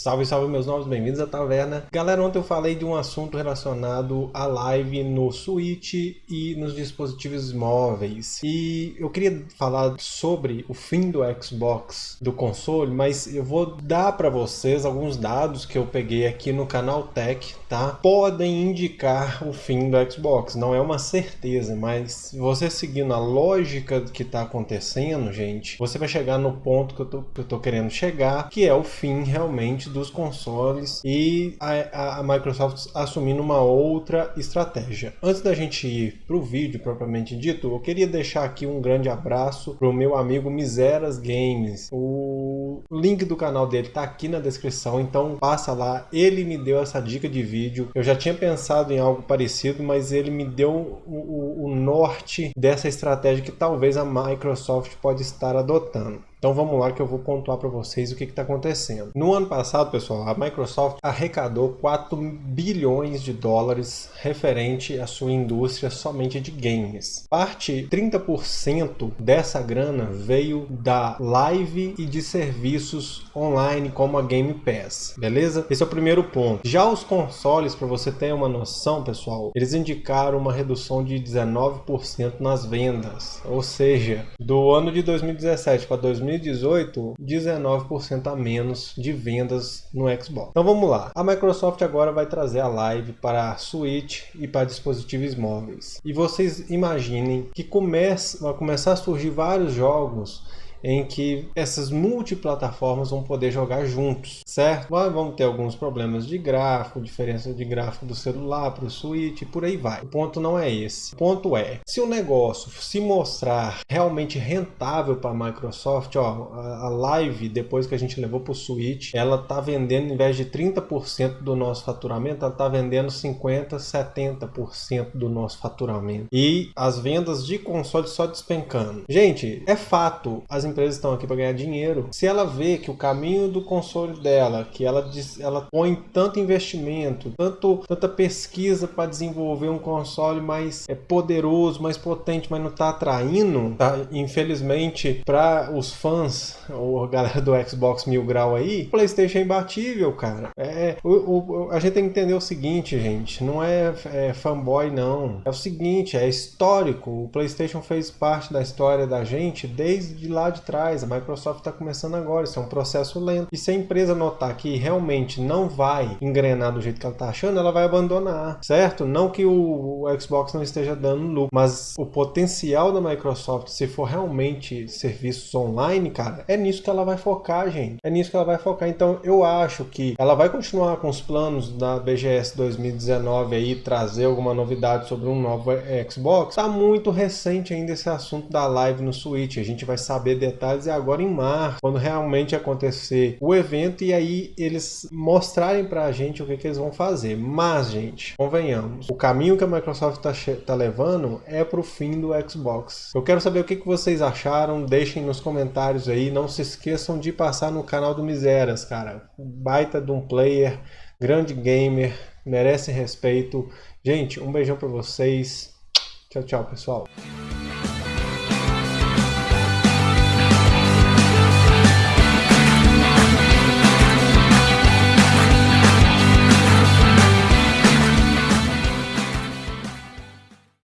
Salve, salve meus novos, bem-vindos à taverna. Galera, ontem eu falei de um assunto relacionado à live no Switch e nos dispositivos móveis. E eu queria falar sobre o fim do Xbox do console, mas eu vou dar para vocês alguns dados que eu peguei aqui no canal Tech, tá? Podem indicar o fim do Xbox, não é uma certeza, mas você seguindo a lógica que está acontecendo, gente, você vai chegar no ponto que eu tô, que eu tô querendo chegar, que é o fim realmente dos consoles e a, a, Microsoft assumindo uma outra estratégia. Antes da gente ir para o vídeo propriamente dito, eu queria deixar aqui um grande abraço para o meu amigo Miseras Games. O link do canal dele está aqui na descrição, então passa lá. Ele me deu essa dica de vídeo. Eu já tinha pensado em algo parecido, mas ele me deu o, o, o norte dessa estratégia que talvez a Microsoft pode estar adotando. Então vamos lá que eu vou pontuar para vocês o que está acontecendo. No ano passado, pessoal, a Microsoft arrecadou 4 bilhões de dólares referente à sua indústria somente de games. Parte 30% dessa grana veio da live e de serviços online como a Game Pass, beleza? Esse é o primeiro ponto. Já os consoles, para você ter uma noção, pessoal, eles indicaram uma redução de 19% nas vendas, ou seja, do ano de 2017 para 2018 2018, 19% a menos de vendas no Xbox. Então vamos lá. A Microsoft agora vai trazer a Live para Switch e para dispositivos móveis. E vocês imaginem que comece, vai começar a surgir vários jogos em que essas multiplataformas vão poder jogar juntos, certo? Vamos ter alguns problemas de gráfico, diferença de gráfico do celular para o Switch e por aí vai. O ponto não é esse. O ponto é, se o negócio se mostrar realmente rentável para a Microsoft, ó, a Live, depois que a gente levou para o Switch, ela tá vendendo, em vez de 30% do nosso faturamento, ela tá vendendo 50%, 70% do nosso faturamento. E as vendas de console só despencando. Gente, é fato, as empresas estão aqui para ganhar dinheiro. Se ela vê que o caminho do console dela, que ela, ela põe tanto investimento, tanto, tanta pesquisa para desenvolver um console mais é, poderoso, mais potente, mas não está atraindo, tá? infelizmente, para os fãs, ou a galera do Xbox Mil Grau aí, o PlayStation é imbatível, cara. É, o, o, a gente tem que entender o seguinte, gente, não é, é fanboy, não. É o seguinte, é histórico. O PlayStation fez parte da história da gente desde lá de trás, a Microsoft está começando agora, isso é um processo lento. E se a empresa notar que realmente não vai engrenar do jeito que ela está achando, ela vai abandonar, certo? Não que o, o Xbox não esteja dando lucro, mas o potencial da Microsoft, se for realmente serviços online, cara, é nisso que ela vai focar, gente. É nisso que ela vai focar. Então eu acho que ela vai continuar com os planos da BGS 2019 aí, trazer alguma novidade sobre um novo Xbox. Tá muito recente ainda esse assunto da live no Switch. A gente vai saber detalhes é agora em março, quando realmente acontecer o evento e aí eles mostrarem para a gente o que, que, eles vão fazer. Mas, gente, convenhamos, o caminho que a Microsoft está tá levando é para o fim do Xbox. Eu quero saber o que, que vocês acharam, deixem nos comentários aí. Não se esqueçam de passar no canal do Miseras, cara. Baita de um player, grande gamer, merece respeito. Gente, um beijão para vocês. Tchau, tchau, pessoal.